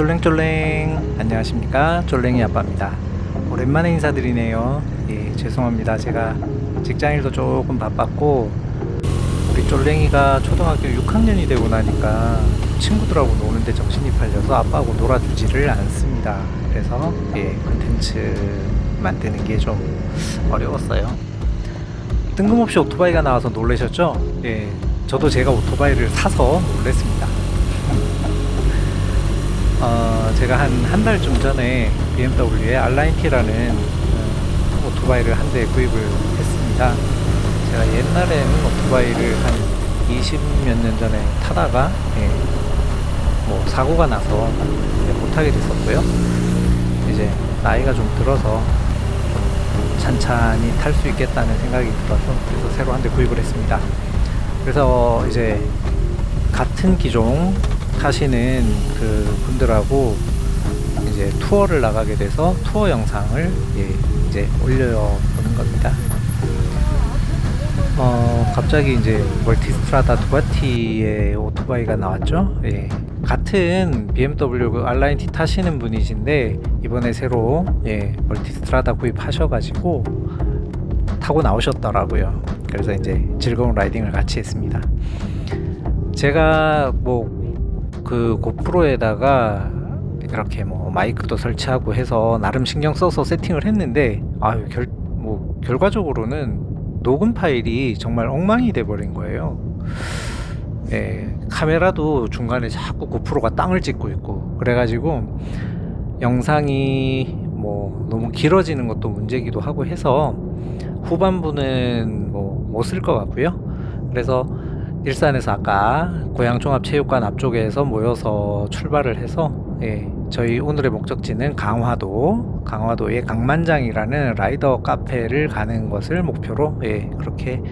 쫄랭쫄랭. 안녕하십니까? 쫄랭이 아빠입니다. 오랜만에 인사드리네요. 예 죄송합니다. 제가 직장일도 조금 바빴고 우리 쫄랭이가 초등학교 6학년이 되고 나니까 친구들하고 노는데 정신이 팔려서 아빠하고 놀아주지를 않습니다. 그래서 예 컨텐츠 만드는 게 좀 어려웠어요. 뜬금없이 오토바이가 나와서 놀라셨죠? 예 저도 제가 오토바이를 사서 놀랬습니다 어, 제가 한 한 달쯤 전에 BMW의 R9T라는 어, 오토바이를 한 대 구입을 했습니다. 제가 옛날에는 오토바이를 한 20몇 년 전에 타다가 예, 뭐 사고가 나서 못하게 됐었고요. 이제 나이가 좀 들어서 좀 찬찬히 탈 수 있겠다는 생각이 들어서 그래서 새로 한 대 구입을 했습니다. 그래서 이제 같은 기종 타시는 그 분들하고 이제 투어를 나가게 돼서 투어 영상을 예, 이제 올려보는 겁니다. 어, 갑자기 이제 멀티스트라다 두가티의 오토바이가 나왔죠. 예, 같은 BMW R9T 타시는 분이신데 이번에 새로 예, 멀티스트라다 구입하셔가지고 타고 나오셨더라고요. 그래서 이제 즐거운 라이딩을 같이 했습니다. 제가 뭐 그 고프로에다가 이렇게 뭐 마이크도 설치하고 해서 나름 신경 써서 세팅을 했는데 아유 결 뭐 결과적으로는 녹음 파일이 정말 엉망이 돼 버린 거예요. 예, 카메라도 중간에 자꾸 고프로가 땅을 찍고 있고 그래가지고 영상이 뭐 너무 길어지는 것도 문제기도 하고 해서 후반부는 뭐 못 쓸 것 같고요. 그래서 일산에서 아까 고양종합체육관 앞쪽에서 모여서 출발을 해서 예, 저희 오늘의 목적지는 강화도 강화도의 강만장이라는 라이더 카페를 가는 것을 목표로 예, 그렇게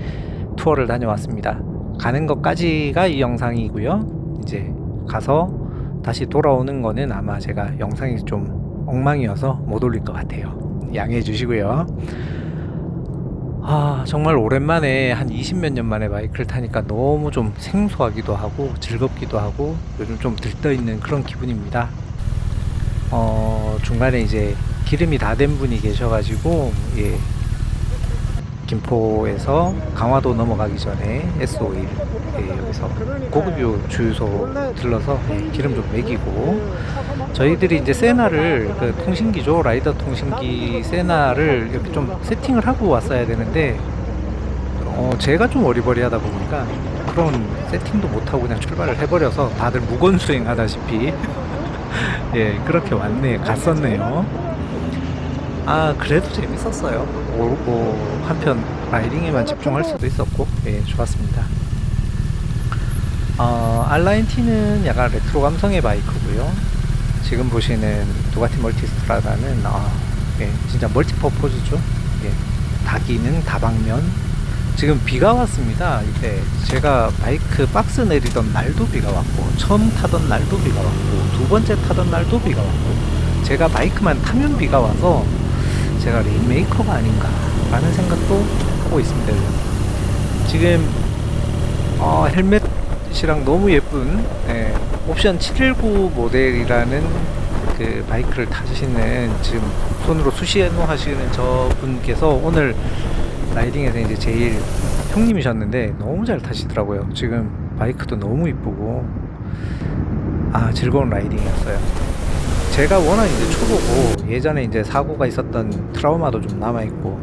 투어를 다녀왔습니다. 가는 것까지가 이 영상이고요. 이제 가서 다시 돌아오는 거는 아마 제가 영상이 좀 엉망이어서 못 올릴 것 같아요. 양해해 주시고요 아 정말 오랜만에 한 20몇 년 만에 바이크를 타니까 너무 좀 생소하기도 하고 즐겁기도 하고 요즘 좀 들떠있는 그런 기분입니다. 어 중간에 이제 기름이 다 된 분이 계셔가지고 예 김포에서 강화도 넘어가기 전에 S51 예, 여기서 고급유 주유소 들러서 예, 기름 좀 매기고 저희들이 이제 세나를 그 통신기죠 라이더 통신기 세나를 이렇게 좀 세팅을 하고 왔어야 되는데 어 제가 좀 어리버리하다 보니까 그런 세팅도 못하고 그냥 출발을 해버려서 다들 무건수행 하다시피. 예 그렇게 왔네 갔었네요 아 그래도 재밌었어요. 뭐, 뭐 한편 riding에만 집중할 수도 있었고. 예 좋았습니다. 어, R9T는 약간 레트로 감성의 bike고요. 지금 보시는 두카티 멀티스트라다는 아, 예, 진짜 multipurpose죠. 예, 다기능 다방면. 지금 비가 왔습니다. 이때 제가 바이크 박스 내리던 날도 비가 왔고 처음 타던 날도 비가 왔고 두 번째 타던 날도 비가 왔고 제가 bike만 타면 비가 와서 제가 rainmaker가 아닌가 라는 생각도 하고 있습니다. 지금 어, 헬멧이랑 너무 예쁜 예, 옵션 719 모델이라는 그 bike를 타시는 지금 손으로 수신호 하시는 저 분께서 오늘 riding에서 이제 제일 형님이셨는데 너무 잘 타시더라고요. 지금 bike도 너무 이쁘고. 아 즐거운 riding이었어요 제가 워낙 이제 초보고 예전에 이제 사고가 있었던 트라우마도 좀 남아있고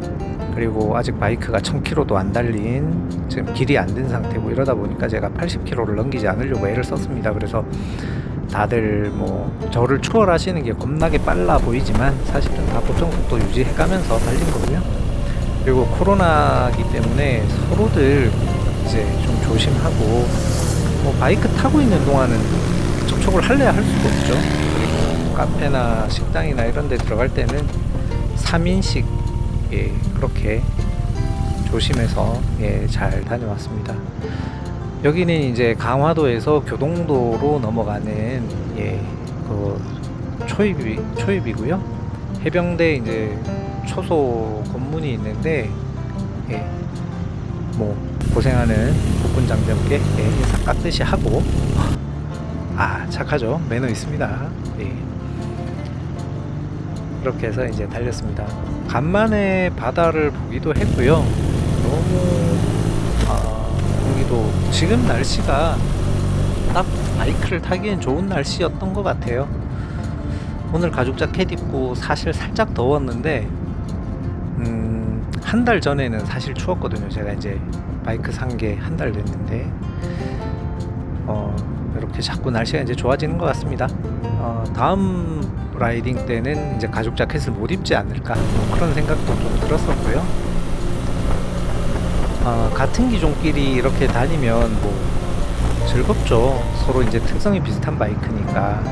그리고 아직 바이크가 1000km도 안 달린 지금 길이 안 된 상태고 이러다 보니까 제가 80km를 넘기지 않으려고 애를 썼습니다. 그래서 다들 뭐 저를 추월하시는 게 겁나게 빨라 보이지만 사실은 다 보통 속도 유지해 가면서 달린 거고요. 그리고 코로나기 때문에 서로들 이제 좀 조심하고 뭐 바이크 타고 있는 동안은 접촉을 할래야 할 수도 없죠 카페나 식당이나 이런 데 들어갈 때는 3인씩 예, 그렇게 조심해서 예, 잘 다녀왔습니다. 여기는 이제 강화도에서 교동도로 넘어가는 예, 그 초입이, 초입이고요. 해병대 이제 초소 건문이 있는데 예, 뭐 고생하는 복군 장병께 예, 인사 깍듯이 하고 아 착하죠. 매너 있습니다. 예. 이렇게 해서 이제 달렸습니다. 간만에 바다를 보기도 했고요. 너무 아, 공기도 지금 날씨가 딱 바이크를 타기엔 좋은 날씨였던 것 같아요. 오늘 가죽 자켓 입고 사실 살짝 더웠는데 음, 한 달 전에는 사실 추웠거든요. 제가 이제 바이크 산 게 한 달 됐는데 어, 이렇게 자꾸 날씨가 이제 좋아지는 것 같습니다. 어, 다음 라이딩 때는 이제 가죽 자켓을 못 입지 않을까 뭐 그런 생각도 좀 들었었고요. 어, 같은 기종끼리 이렇게 다니면 뭐 즐겁죠. 서로 이제 특성이 비슷한 바이크니까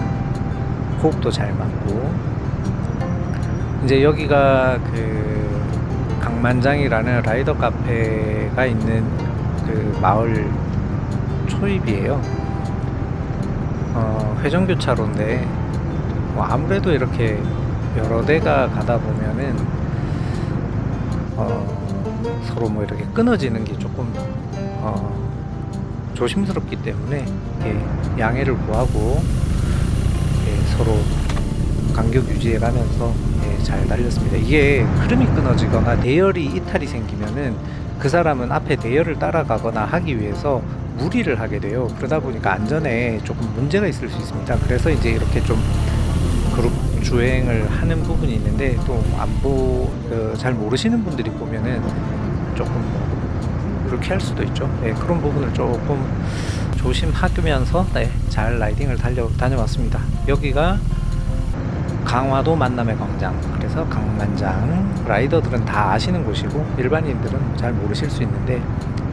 호흡도 잘 맞고 이제 여기가 그 강만장이라는 라이더 카페가 있는 그 마을 초입이에요. 어, 회전교차로인데 뭐 아무래도 이렇게 여러 대가 가다 보면은 어, 서로 뭐 이렇게 끊어지는 게 조금 어, 조심스럽기 때문에 예, 양해를 구하고 예, 서로 간격 유지해 가면서 예, 잘 달렸습니다. 이게 흐름이 끊어지거나 대열이 이탈이 생기면은 그 사람은 앞에 대열을 따라가거나 하기 위해서 무리를 하게 돼요. 그러다 보니까 안전에 조금 문제가 있을 수 있습니다. 그래서 이제 이렇게 좀 그룹 주행을 하는 부분이 있는데 또 안보 그, 잘 모르시는 분들이 보면은 조금 뭐 그렇게 할 수도 있죠. 네, 그런 부분을 조금 조심하면서 네, 잘 라이딩을 달려 다녀왔습니다. 여기가 강화도 만남의 광장 그래서 강만장 라이더들은 다 아시는 곳이고 일반인들은 잘 모르실 수 있는데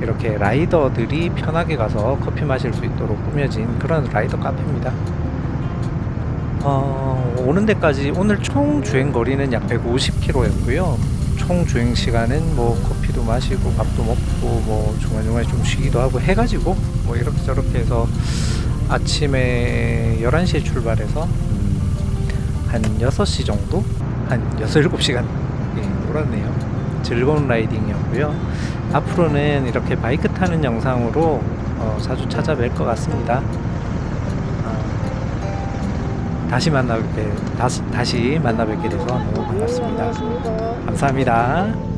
이렇게 라이더들이 편하게 가서 커피 마실 수 있도록 꾸며진 그런 라이더 카페입니다 어, 오는 데까지 오늘 총 주행 거리는 약 150km였고요 총 주행 시간은 뭐 커피도 마시고 밥도 먹고 뭐 중간중간에 좀 쉬기도 하고 해가지고 뭐 이렇게 저렇게 해서 아침에 11시에 출발해서 한 6시 정도? 한 6, 7시간 예, 놀았네요. 즐거운 라이딩이었고요. 앞으로는 이렇게 바이크 타는 영상으로 어, 자주 찾아뵐 것 같습니다. 어, 다시 만나 뵙게 다시, 다시 만나 뵙게 돼서 너무 반갑습니다. 감사합니다.